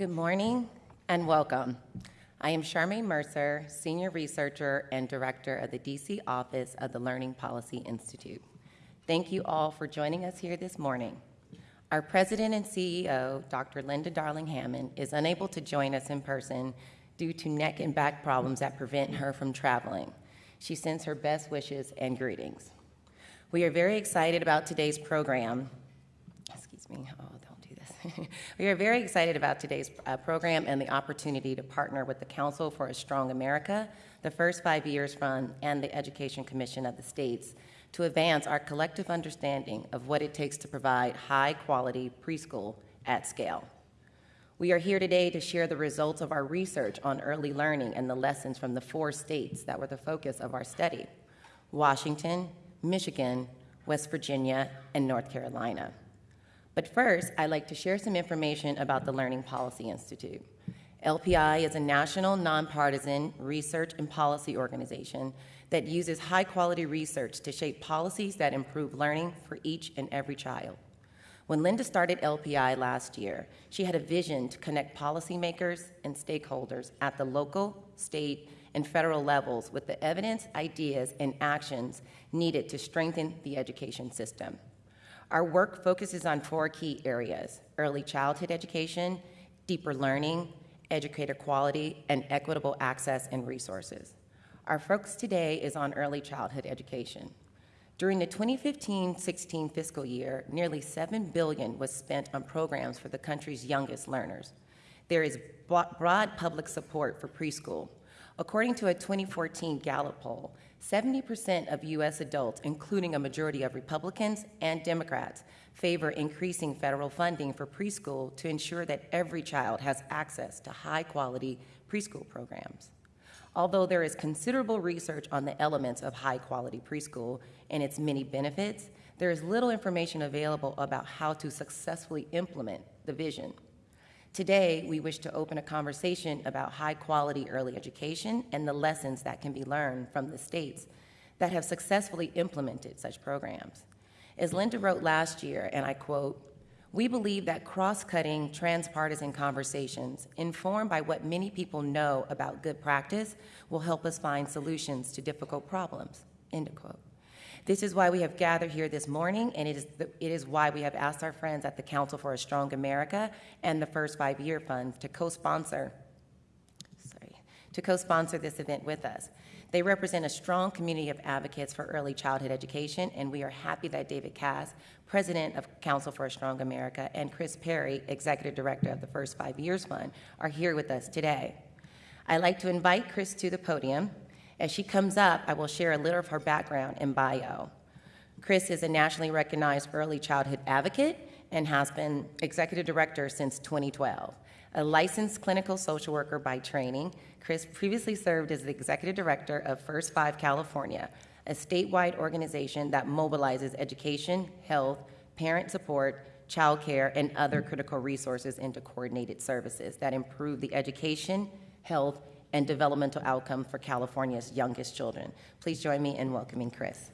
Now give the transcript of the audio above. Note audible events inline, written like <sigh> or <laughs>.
Good morning and welcome. I am Charmaine Mercer, Senior Researcher and Director of the DC Office of the Learning Policy Institute. Thank you all for joining us here this morning. Our President and CEO, Dr. Linda Darling Hammond, is unable to join us in person due to neck and back problems that prevent her from traveling. She sends her best wishes and greetings. We are very excited about today's program. Excuse me. Oh. <laughs> we are very excited about today's uh, program and the opportunity to partner with the Council for a Strong America, the First Five Years Fund, and the Education Commission of the States to advance our collective understanding of what it takes to provide high-quality preschool at scale. We are here today to share the results of our research on early learning and the lessons from the four states that were the focus of our study, Washington, Michigan, West Virginia, and North Carolina. But first, I'd like to share some information about the Learning Policy Institute. LPI is a national nonpartisan research and policy organization that uses high quality research to shape policies that improve learning for each and every child. When Linda started LPI last year, she had a vision to connect policymakers and stakeholders at the local, state, and federal levels with the evidence, ideas, and actions needed to strengthen the education system. Our work focuses on four key areas, early childhood education, deeper learning, educator quality, and equitable access and resources. Our focus today is on early childhood education. During the 2015-16 fiscal year, nearly 7 billion was spent on programs for the country's youngest learners. There is broad public support for preschool, According to a 2014 Gallup poll, 70% of U.S. adults, including a majority of Republicans and Democrats, favor increasing federal funding for preschool to ensure that every child has access to high-quality preschool programs. Although there is considerable research on the elements of high-quality preschool and its many benefits, there is little information available about how to successfully implement the vision. Today, we wish to open a conversation about high quality early education and the lessons that can be learned from the states that have successfully implemented such programs. As Linda wrote last year, and I quote, we believe that cross-cutting transpartisan conversations informed by what many people know about good practice will help us find solutions to difficult problems, end quote. This is why we have gathered here this morning, and it is, the, it is why we have asked our friends at the Council for a Strong America and the First Five Year Fund to co-sponsor, sorry, to co-sponsor this event with us. They represent a strong community of advocates for early childhood education, and we are happy that David Kass, President of Council for a Strong America, and Kris Perry, Executive Director of the First Five Years Fund, are here with us today. I'd like to invite Kris to the podium as she comes up, I will share a little of her background and bio. Kris is a nationally recognized early childhood advocate and has been executive director since 2012. A licensed clinical social worker by training, Kris previously served as the executive director of First Five California, a statewide organization that mobilizes education, health, parent support, child care, and other critical resources into coordinated services that improve the education, health, and developmental outcome for California's youngest children. Please join me in welcoming Kris.